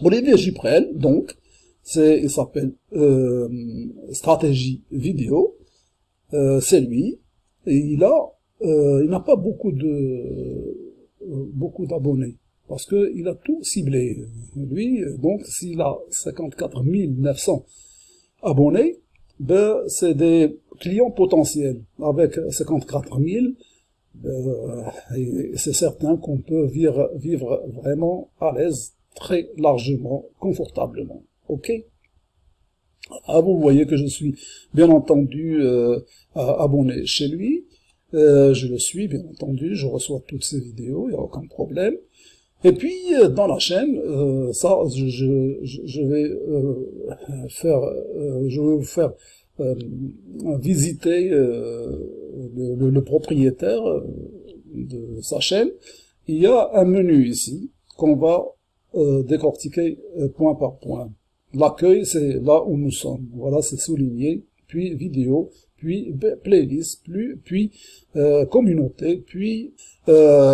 Olivier Giprel, donc, c'est, il s'appelle euh, Stratégie Vidéo, euh, c'est lui, et il a, euh, il n'a pas beaucoup de beaucoup d'abonnés, parce que il a tout ciblé. Lui, donc, s'il a 54 900 abonnés, ben, c'est des clients potentiels. Avec 54 000, euh, c'est certain qu'on peut vivre, vivre vraiment à l'aise, très largement, confortablement. Ok? Ah, vous voyez que je suis bien entendu euh, abonné chez lui. Euh, je le suis, bien entendu, je reçois toutes ses vidéos, il n'y a aucun problème. Et puis, euh, dans la chaîne, euh, ça, je, je, je vais euh, faire, je vais vous faire visiter le, le, propriétaire de sa chaîne. Il y a un menu ici qu'on va décortiquer point par point. L'accueil, c'est là où nous sommes. Voilà, c'est souligné. Puis vidéo, puis playlist, puis, puis communauté, puis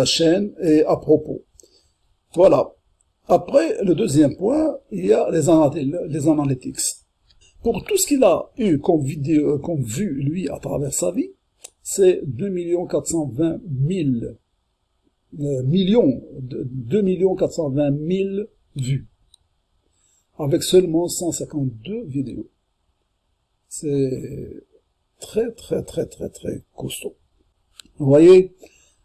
chaîne et à propos. Voilà. Après, le deuxième point, il y a les, les analytics. Pour tout ce qu'il a eu comme vidéo, comme vue, lui, à travers sa vie, c'est 2 420 000 euh, millions, 2 420 000 vues, avec seulement 152 vidéos. C'est très, très, très, très, très costaud. Vous voyez,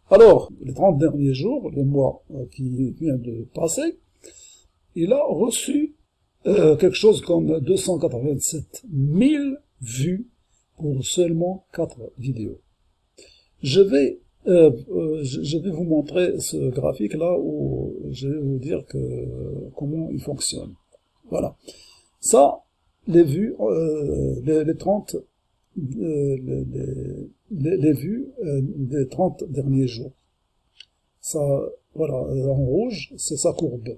alors, les 30 derniers jours, le mois euh, qui vient de passer, il a reçu euh, quelque chose comme 287 000 vues pour seulement 4 vidéos. Je vais, euh, je vais vous montrer ce graphique là où je vais vous dire que, comment il fonctionne. Voilà. Ça, les vues, les, les 30 les, les, les, vues euh, des 30 derniers jours. Ça, voilà, euh, en rouge, c'est sa courbe.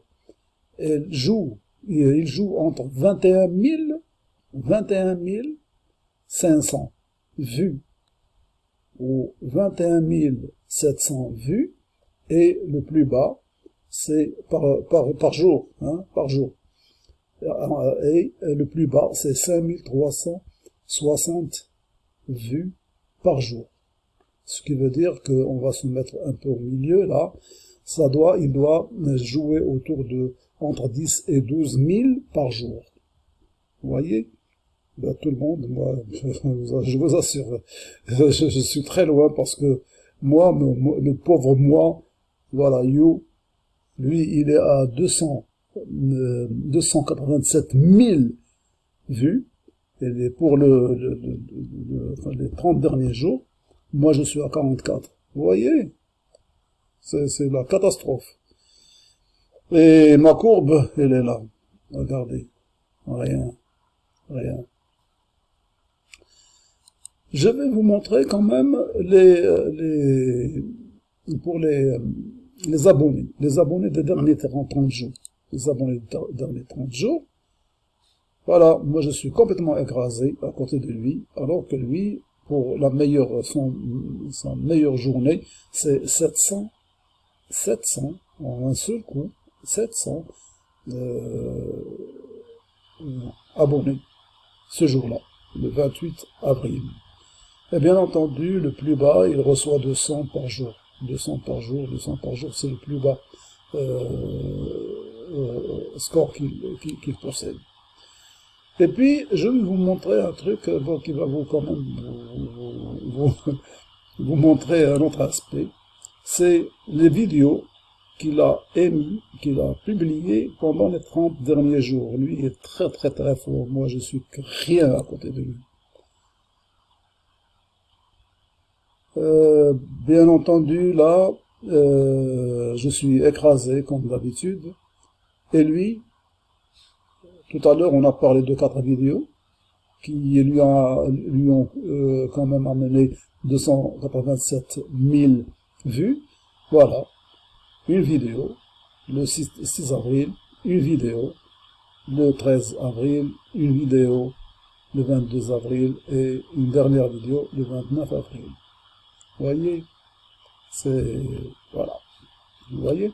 Elle joue, il joue entre 21 000, 21 500 vues ou 21 700 vues et le plus bas, c'est par, par, jour, hein, par jour. Et le plus bas, c'est 5300 60 vues par jour. Ce qui veut dire qu'on va se mettre un peu au milieu là. Ça doit, il doit jouer autour de entre 10 et 12 000 par jour. Vous voyez? Ben, Tout le monde, moi, je vous assure, je, suis très loin parce que moi, le pauvre moi, voilà, you, lui, il est à 200, 287 000 vues. Et pour le, les 30 derniers jours, moi je suis à 44. Vous voyez? C'est la catastrophe. Et ma courbe, elle est là. Regardez. Rien. Rien. Je vais vous montrer quand même les, les pour les, les abonnés. Les abonnés des derniers 30 jours. Les abonnés des derniers 30 jours. Voilà, moi je suis complètement écrasé à côté de lui, alors que lui, pour la meilleure, son, sa meilleure journée, c'est 700, 700, en un seul coup, 700 euh, abonnés ce jour-là, le 28 avril. Et bien entendu, le plus bas, il reçoit 200 par jour. 200 par jour, 200 par jour, c'est le plus bas euh, euh, score qu'il possède. Et puis, je vais vous montrer un truc euh, bon, qui va vous quand même vous, vous, montrer un autre aspect. C'est les vidéos qu'il a émis, qu'il a publiées pendant les 30 derniers jours. Lui est très très très fort. Moi, je suis rien à côté de lui. Euh, bien entendu, là, euh, je suis écrasé comme d'habitude. Et lui, tout à l'heure, on a parlé de quatre vidéos qui lui, ont euh, quand même amené 287 000 vues. Voilà, une vidéo le 6, avril, une vidéo le 13 avril, une vidéo le 22 avril et une dernière vidéo le 29 avril. Voyez C'est... Voilà. Vous voyez?